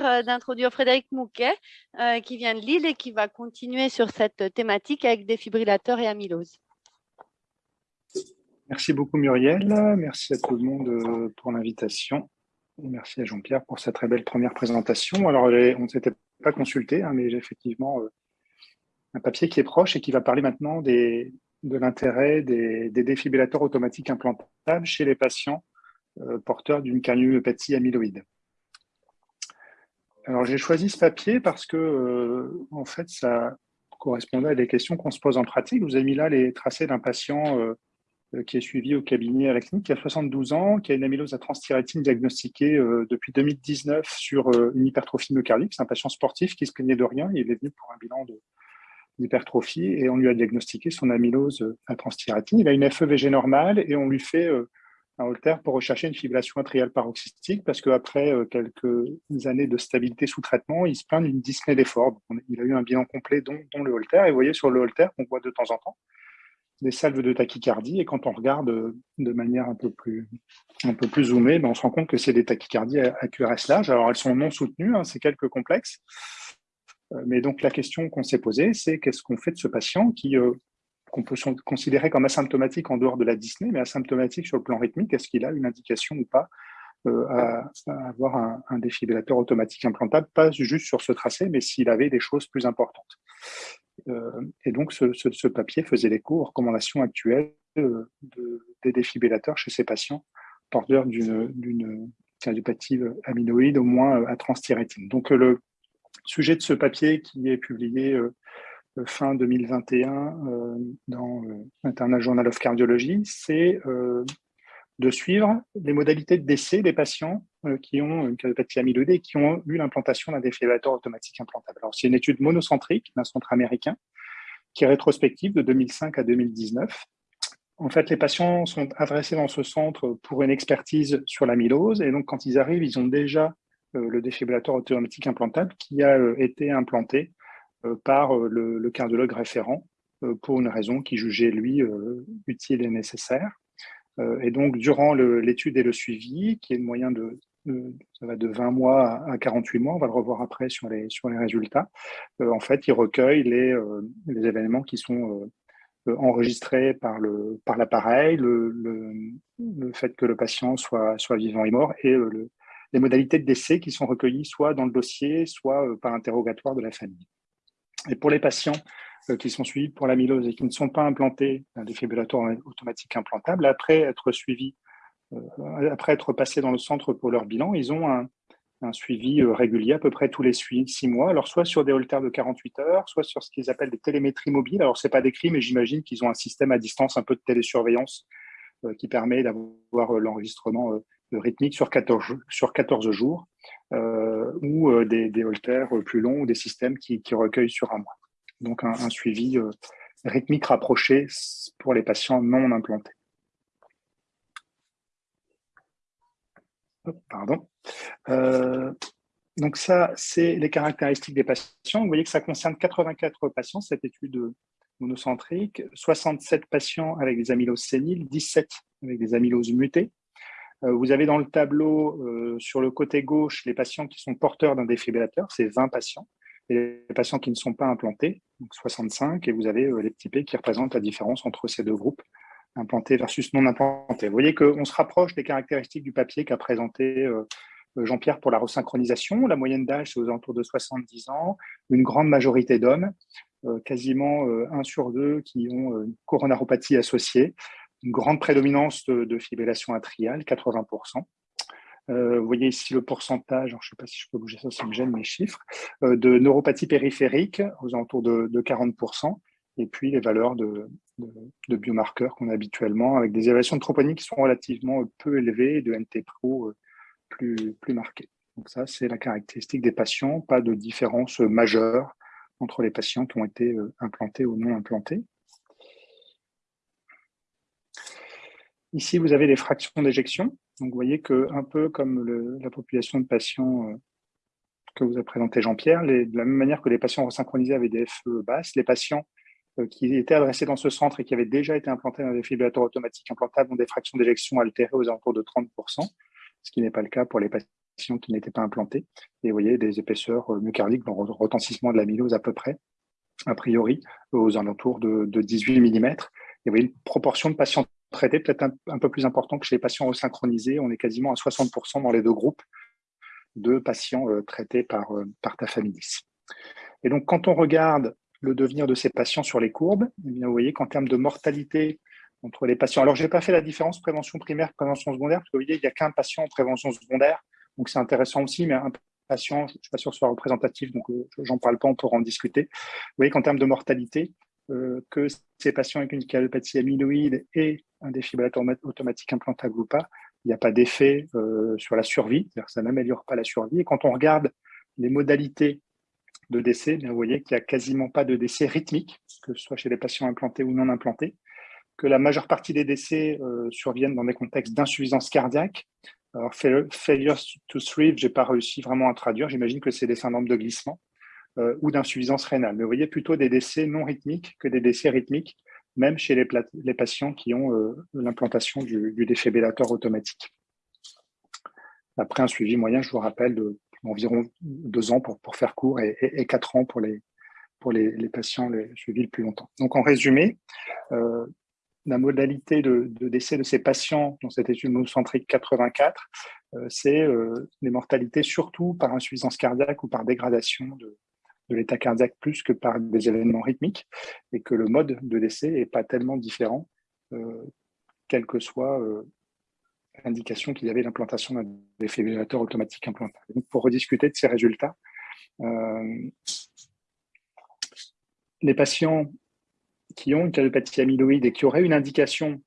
euh, d'introduire Frédéric Mouquet, euh, qui vient de Lille et qui va continuer sur cette thématique avec défibrillateurs et amylose. Merci beaucoup Muriel, merci à tout le monde euh, pour l'invitation. Merci à Jean-Pierre pour sa très belle première présentation. Alors, on ne s'était pas consulté, hein, mais j'ai effectivement un papier qui est proche et qui va parler maintenant de l'intérêt des, des, défibrillateurs automatiques implantables chez les patients porteurs d'une cardiomyopathie amyloïde. Alors, j'ai choisi ce papier parce que, euh, en fait, ça correspondait à des questions qu'on se pose en pratique. Vous avez mis là les tracés d'un patient euh, euh, qui est suivi au cabinet à la clinique, qui a 72 ans, qui a une amylose à transthyrétine diagnostiquée depuis 2019 sur une hypertrophie myocardique. C'est un patient sportif qui se plaignait de rien. Il est venu pour un bilan d'hypertrophie et on lui a diagnostiqué son amylose à transthyrétine. Il a une FEVG normale et on lui fait un Holter pour rechercher une fibrillation atriale paroxystique parce qu'après euh, quelques années de stabilité sous traitement, il se plaint d'une dyspnée d'effort. Il a eu un bilan complet dont, le Holter. Et vous voyez sur le Holter qu'on voit de temps en temps des salves de tachycardie. Et quand on regarde euh, de manière un peu plus, un peu plus zoomée, ben on se rend compte que c'est des tachycardies à, QRS large. Alors elles sont non soutenues, hein, c'est quelques complexes. Euh, mais donc la question qu'on s'est posée, c'est qu'est-ce qu'on fait de ce patient qui qu'on peut considérer comme asymptomatique en dehors de la Disney, mais asymptomatique sur le plan rythmique, est-ce qu'il a une indication ou pas euh, à, avoir un, défibrillateur automatique implantable, pas juste sur ce tracé, mais s'il avait des choses plus importantes. Euh, et donc, ce, papier faisait l'écho aux recommandations actuelles euh, des défibrillateurs chez ces patients porteurs d'une cardiopathie amyloïde, au moins à transthyrétine. Donc, le sujet de ce papier qui est publié fin 2021 euh, dans euh, Journal of Cardiology, c'est euh, de suivre les modalités de décès des patients qui ont une cardiopathie amyloïde et qui ont eu l'implantation d'un défibrillateur automatique implantable. Alors, c'est une étude monocentrique d'un centre américain qui est rétrospective de 2005 à 2019. En fait, les patients sont adressés dans ce centre pour une expertise sur l'amylose et donc quand ils arrivent, ils ont déjà le défibrillateur automatique implantable qui a été implanté euh, par euh, le, cardiologue référent euh, pour une raison qui jugeait, lui, utile et nécessaire. et donc, durant l'étude et le suivi, qui est de moyen de, ça va de 20 mois à 48 mois, on va le revoir après sur les, sur les résultats, en fait, il recueille les, les événements qui sont enregistrés par l'appareil, par le, le, le, fait que le patient soit, soit vivant et mort, et les modalités de décès qui sont recueillies soit dans le dossier, soit par interrogatoire de la famille. Et pour les patients euh, qui sont suivis pour l'amylose et qui ne sont pas implantés un défibrillateur automatique implantable, après être suivis, euh, après être passés dans le centre pour leur bilan, ils ont un, suivi euh, régulier à peu près tous les six mois, alors soit sur des holters de 48 heures, soit sur ce qu'ils appellent des télémétries mobiles. Alors, ce n'est pas décrit, mais j'imagine qu'ils ont un système à distance, un peu de télésurveillance qui permet d'avoir l'enregistrement rythmique sur 14, sur 14 jours. Euh, ou euh, des, des, holters plus longs ou des systèmes qui, recueillent sur un mois. Donc un, suivi euh, rythmique rapproché pour les patients non implantés. pardon. donc ça, c'est les caractéristiques des patients. Vous voyez que ça concerne 84 patients, cette étude monocentrique, 67 patients avec des amyloses séniles, 17 avec des amyloses mutées, euh, vous avez dans le tableau, euh, sur le côté gauche, les patients qui sont porteurs d'un défibrillateur, c'est 20 patients. Et les patients qui ne sont pas implantés, donc 65, et vous avez euh, les petits P qui représentent la différence entre ces deux groupes, implantés versus non implantés. Vous voyez qu'on se rapproche des caractéristiques du papier qu'a présenté Jean-Pierre pour la resynchronisation. La moyenne d'âge, c'est aux alentours de 70 ans, une grande majorité d'hommes, quasiment 1 sur 2 qui ont une coronaropathie associée une grande prédominance de, fibrillation atriale, 80%. Euh, vous voyez ici le pourcentage, je ne sais pas si je peux bouger ça, ça me gêne mes chiffres, euh, de neuropathie périphérique aux alentours de, 40%, et puis les valeurs de, biomarqueurs qu'on a habituellement, avec des évaluations de troponie qui sont relativement peu élevées et de NT-Pro euh, plus, plus marquées. Donc ça, c'est la caractéristique des patients, pas de différence majeure entre les patients qui ont été implantés ou non implantés. Ici, vous avez les fractions d'éjection. Donc, vous voyez que un peu comme la population de patients euh, que vous a présenté Jean-Pierre, de la même manière que les patients resynchronisés avaient des FE basses, les patients euh, qui étaient adressés dans ce centre et qui avaient déjà été implantés dans des défibrillateur automatiques implantables ont des fractions d'éjection altérées aux alentours de 30%, ce qui n'est pas le cas pour les patients qui n'étaient pas implantés. Et vous voyez des épaisseurs myocardiques, le retentissement de l'amylose à peu près, a priori, aux alentours de, 18 mm. Et vous voyez une proportion de patients traités peut-être un, peu plus importante que chez les patients resynchronisés. On est quasiment à 60% dans les deux groupes de patients traités par, par tafamidis. Et donc, quand on regarde le devenir de ces patients sur les courbes, eh vous voyez qu'en termes de mortalité entre les patients, alors je n'ai pas fait la différence prévention primaire, prévention secondaire, parce que vous voyez, il n'y a qu'un patient en prévention secondaire, donc c'est intéressant aussi, mais un patient, je ne suis pas sûr que ce soit représentatif, donc euh, j'en parle pas, on pourra en discuter. Vous voyez qu'en termes de mortalité, euh, que ces patients avec une calopathie amyloïde et un défibrillateur automatique implantable ou pas, il n'y a pas d'effet euh, sur la survie, c'est-à-dire ça n'améliore pas la survie. Et quand on regarde les modalités de décès, vous voyez qu'il n'y a quasiment pas de décès rythmique, que ce soit chez les patients implantés ou non implantés, que la majeure partie des décès euh, surviennent dans des contextes d'insuffisance cardiaque. Alors, failure to thrive, je n'ai pas réussi vraiment à traduire, j'imagine que c'est des syndromes de glissement euh, ou d'insuffisance rénale. Mais vous voyez plutôt des décès non rythmiques que des décès rythmiques, même chez les, patients qui ont euh, l'implantation du, du défibrillateur automatique. Après un suivi moyen, je vous rappelle, de environ deux ans pour, faire court et, quatre ans pour les, patients suivis le plus longtemps. Donc, en résumé, euh, la modalité de, décès de ces patients dans cette étude monocentrique 84, euh, c'est les mortalités surtout par insuffisance cardiaque ou par dégradation de, de l'état cardiaque plus que par des événements rythmiques et que le mode de décès n'est pas tellement différent, quel que soit indication qu'il y avait l'implantation d'un défibrillateur automatique implantable. Donc, pour rediscuter de ces résultats, euh, les patients qui ont une cardiopathie amyloïde et qui auraient une indication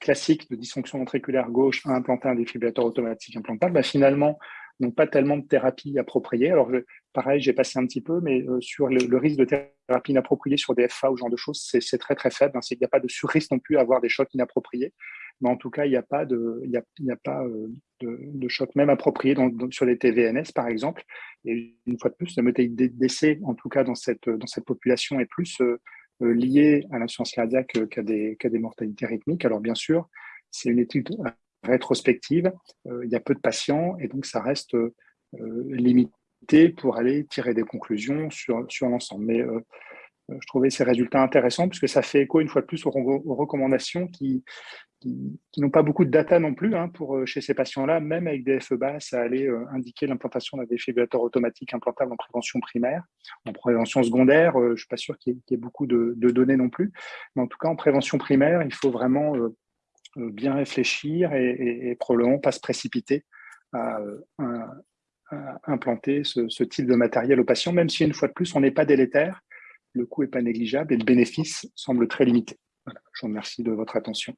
classique de dysfonction ventriculaire gauche à implanter un défibrillateur automatique implantable, bah, finalement, n'ont pas tellement de thérapie appropriée. Alors, pareil, j'ai passé un petit peu, mais euh, sur le, risque de thérapie inappropriée sur des FA ou ce genre de choses, c'est très très faible. Hein. Il n'y a pas de surrisque non plus à avoir des chocs inappropriés mais en tout cas, il n'y a pas de, a, pas euh, de, choc même approprié sur les TVNS, par exemple. Et une fois de plus, la mortalité décès, en tout cas dans cette, dans cette population, est plus euh, euh, liée à l'insuffisance cardiaque qu'à des, des mortalités rythmiques. Alors bien sûr, c'est une étude rétrospective, il y a peu de patients et donc ça reste limité pour aller tirer des conclusions sur, sur l'ensemble. Mais je trouvais ces résultats intéressants puisque ça fait écho une fois de plus aux, recommandations qui, qui, n'ont pas beaucoup de data non plus hein, pour, euh, chez ces patients-là, même avec des FE bas, ça allait euh, indiquer l'implantation d'un défibrillateur automatique implantable en prévention primaire. En prévention secondaire, euh, je ne suis pas sûr qu'il y, ait beaucoup de, données non plus, mais en tout cas en prévention primaire, il faut vraiment bien réfléchir et, probablement pas se précipiter à, implanter ce, type de matériel aux patients, même si une fois de plus, on n'est pas délétère, le coût n'est pas négligeable et le bénéfice semble très limité. je vous remercie de votre attention.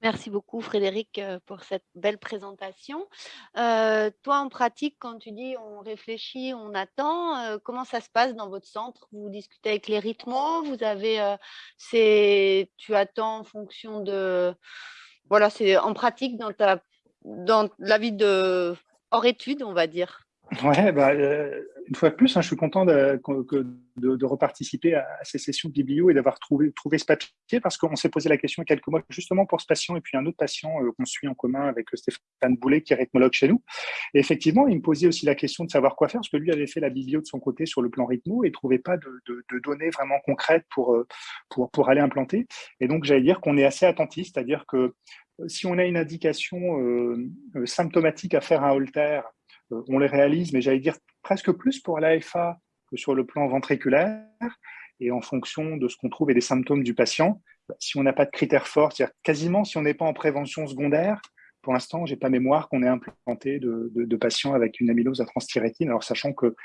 Merci beaucoup Frédéric euh, pour cette belle présentation. Euh, toi en pratique, quand tu dis on réfléchit, on attend, euh, comment ça se passe dans votre centre? Vous discutez avec les rythmos, vous avez, c'est, tu attends en fonction de, voilà, c'est en pratique dans ta, dans la vie de hors études, on va dire. Ouais, bah, euh, une fois de plus, hein, je suis content de, de, reparticiper à, ces sessions de biblio et d'avoir trouvé, trouvé ce papier parce qu'on s'est posé la question il y a quelques mois justement pour ce patient et puis un autre patient euh, qu'on suit en commun avec Stéphane Boulet qui est rythmologue chez nous. Et effectivement, il me posait aussi la question de savoir quoi faire parce que lui avait fait la biblio de son côté sur le plan rythmo et trouvait pas de, de données vraiment concrètes pour, euh, pour, pour aller implanter. Et donc, j'allais dire qu'on est assez attentif, c'est-à-dire que si on a une indication symptomatique à faire un Holter, euh, on les réalise, mais j'allais dire presque plus pour l'AFA que sur le plan ventriculaire. Et en fonction de ce qu'on trouve et des symptômes du patient, si on n'a pas de critères forts, c'est-à-dire quasiment si on n'est pas en prévention secondaire, pour l'instant, j'ai pas mémoire qu'on ait implanté de, patients avec une amylose à transthyrétine. Alors, sachant que,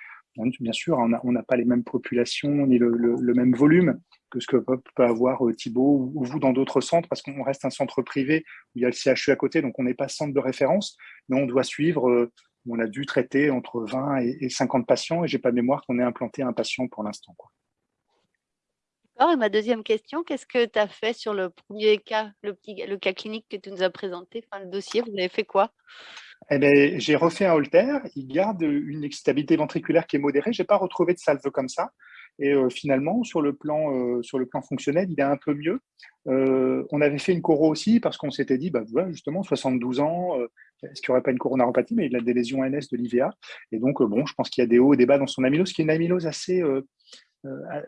bien sûr, on n'a pas les mêmes populations ni le, même volume que ce que peut, avoir euh, Thibault ou, vous dans d'autres centres, parce qu'on reste un centre privé où il y a le CHU à côté, donc on n'est pas centre de référence, mais on doit suivre euh, on a dû traiter entre 20 et 50 patients et j'ai pas mémoire qu'on ait implanté un patient pour l'instant. D'accord. Et ma deuxième question, qu'est-ce que tu as fait sur le premier cas, le, petit, le cas clinique que tu nous as présenté, enfin, le dossier, vous avez fait quoi? Eh ben, J'ai refait un Holter, il garde une excitabilité ventriculaire qui est modérée, je n'ai pas retrouvé de salve comme ça. Et euh, finalement, sur le, plan, euh, sur le plan fonctionnel, il est un peu mieux. Euh, on avait fait une coro aussi parce qu'on s'était dit, bah, justement, 72 ans, est-ce qu'il n'y aurait pas une coronaropathie, mais il a des lésions NS de l'IVA. Et donc, bon, je pense qu'il y a des hauts et des bas dans son amylose, qui est une amylose assez,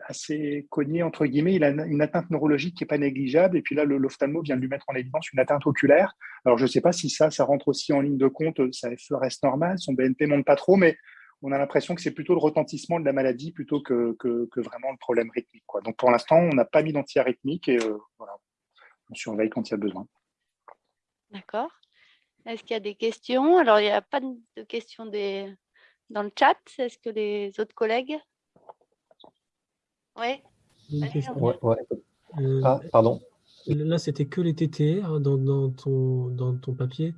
assez cognée, entre guillemets. Il a une atteinte neurologique qui n'est pas négligeable. Et puis là, l'ophtalmo vient de lui mettre en évidence une atteinte oculaire. Alors, je ne sais pas si ça, ça rentre aussi en ligne de compte. Sa FE reste normal, son BNP monte pas trop, mais on a l'impression que c'est plutôt le retentissement de la maladie plutôt que, que, vraiment le problème rythmique. Quoi. Donc pour l'instant, on n'a pas mis d'antiarythmique et euh, voilà, on surveille quand il y a besoin. D'accord. Est-ce qu'il y a des questions? Alors, il n'y a pas de questions des... dans le chat. Est-ce que les autres collègues? Oui euh, ah, pardon. Là, c'était que les TTR dans, dans, ton, dans ton papier.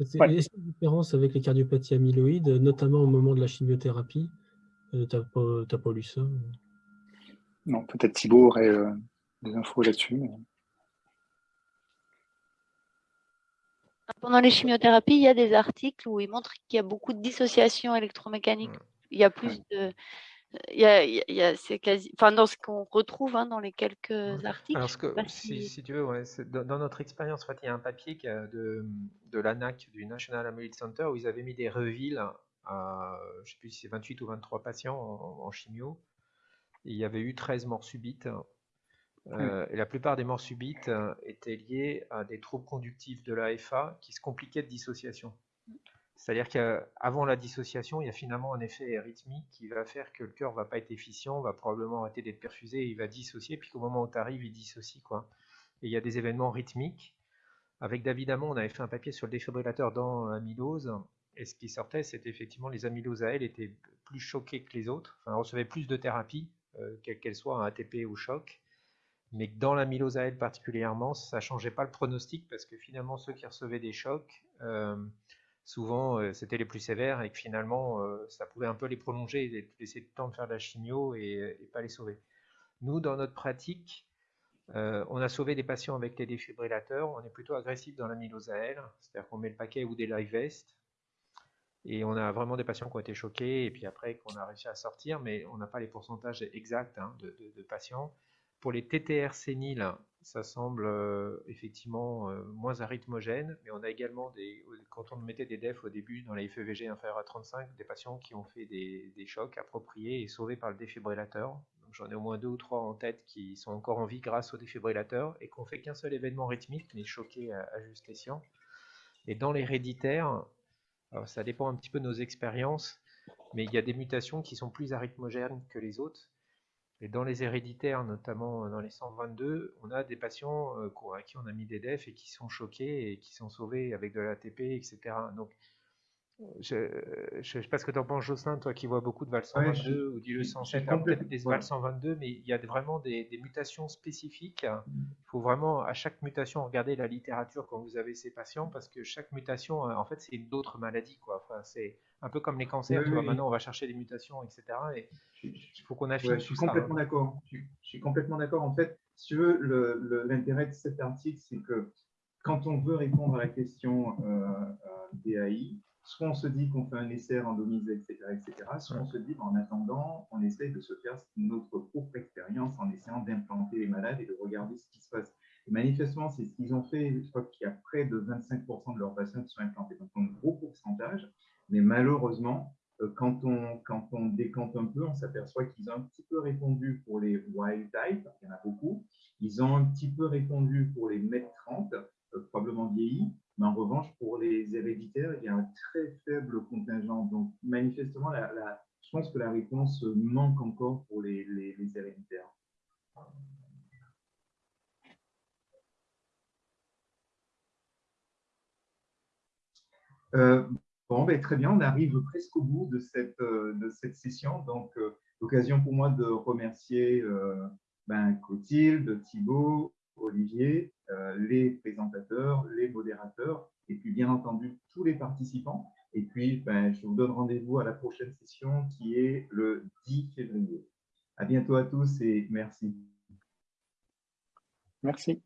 Est-ce qu'il y a une différence avec les cardiopathies amyloïdes, notamment au moment de la chimiothérapie euh, Tu n'as pas, lu ça Non, peut-être Thibault aurait euh, des infos là-dessus. Pendant les chimiothérapies, il y a des articles où ils montrent qu'il y a beaucoup de dissociation électromécanique. Il y a plus de, il y a, c'est quasi, enfin dans ce qu'on retrouve hein, dans les quelques articles. Alors, que, si, tu veux, ouais, dans, notre expérience, en fait, il y a un papier de, de l'ANAC, du National Amyloid Center, où ils avaient mis des revilles à, je sais plus si c'est 28 ou 23 patients en, chimio. il y avait eu 13 morts subites. Euh, et la plupart des morts subites euh, étaient liées à des troubles conductifs de l'AFA qui se compliquaient de dissociation. C'est-à-dire qu'avant la dissociation, il y a finalement un effet rythmique qui va faire que le cœur va pas être efficient, va probablement arrêter d'être perfusé, il va dissocier, puis qu'au moment où tu arrives, il dissocie. Quoi. Et il y a des événements rythmiques. Avec David Amon, on avait fait un papier sur le défibrillateur dans l'amylose, et ce qui sortait, c'était effectivement les amyloses à elles étaient plus choquées que les autres, enfin, recevaient plus de thérapie, euh, quelle qu'elle soit, un ATP ou choc, mais que dans l'amylose à elle particulièrement, ça ne changeait pas le pronostic, parce que finalement, ceux qui recevaient des chocs, euh, souvent euh, c'était les plus sévères et que finalement euh, ça pouvait un peu les prolonger et laisser le temps de faire de la chimio et, pas les sauver. Nous, dans notre pratique, euh, on a sauvé des patients avec les défibrillateurs, on est plutôt agressif dans l'amylose elle, c'est-à-dire qu'on met le paquet ou des live vests, et on a vraiment des patients qui ont été choqués, et puis après qu'on a réussi à sortir, mais on n'a pas les pourcentages exacts hein, de, patients. Pour les TTR séniles, ça semble euh, effectivement euh, moins arythmogène, mais on a également, des, quand on mettait des DEF au début dans les FEVG inférieurs à 35, des patients qui ont fait des, chocs appropriés et sauvés par le défibrillateur. J'en ai au moins deux ou trois en tête qui sont encore en vie grâce au défibrillateur et qu'on fait qu'un seul événement rythmique, mais choqué à, à juste escient. Et dans l'héréditaire, ça dépend un petit peu de nos expériences, mais il y a des mutations qui sont plus arythmogènes que les autres. Et dans les héréditaires, notamment euh, dans les 122, on a des patients euh, à qui on a mis des DEF et qui sont choqués et qui sont sauvés avec de l'ATP, etc. je ne sais pas ce que tu en penses, Jocelyn, toi qui vois beaucoup de VAL 122 ou du 107, peut-être des VAL 122, mais il y a vraiment des, mutations spécifiques. Il faut vraiment, à chaque mutation, regarder la littérature quand vous avez ces patients, parce que chaque mutation, en fait, c'est d'autres maladies. Quoi. Enfin, c'est un peu comme les cancers, maintenant on va chercher des mutations, etc. Et il faut qu'on affine Je suis complètement d'accord. Je, suis complètement d'accord. En fait, si tu veux, l'intérêt de cet article, c'est que quand on veut répondre à la question euh, euh DAI, soit on se dit qu'on fait un essai randomisé, etc., etc., soit on se dit, en attendant, on essaye de se faire notre propre expérience en essayant d'implanter les malades et de regarder ce qui se passe. Et manifestement, c'est ce qu'ils ont fait. Je crois qu'il y a près de 25% de leurs patients qui sont implantés. Donc, un gros pourcentage. Mais malheureusement, euh, quand on, quand on décante un peu, on s'aperçoit qu'ils ont un petit peu répondu pour les wild type, il y en a beaucoup. Ils ont un petit peu répondu pour les MET 30, euh, probablement vieillis, mais en revanche, pour les héréditaires, il y a un très faible contingent. Donc, manifestement, je pense que la réponse manque encore pour les, héréditaires. Euh, bon, ben, très bien, on arrive presque au bout de cette, euh, de cette session. Donc, euh, l'occasion pour moi de remercier ben, Clotilde, Thibault, Olivier, euh, les présentateurs, les modérateurs, et puis bien entendu tous les participants. Et puis, ben, je vous donne rendez-vous à la prochaine session qui est le 10 février. À bientôt à tous et merci. Merci.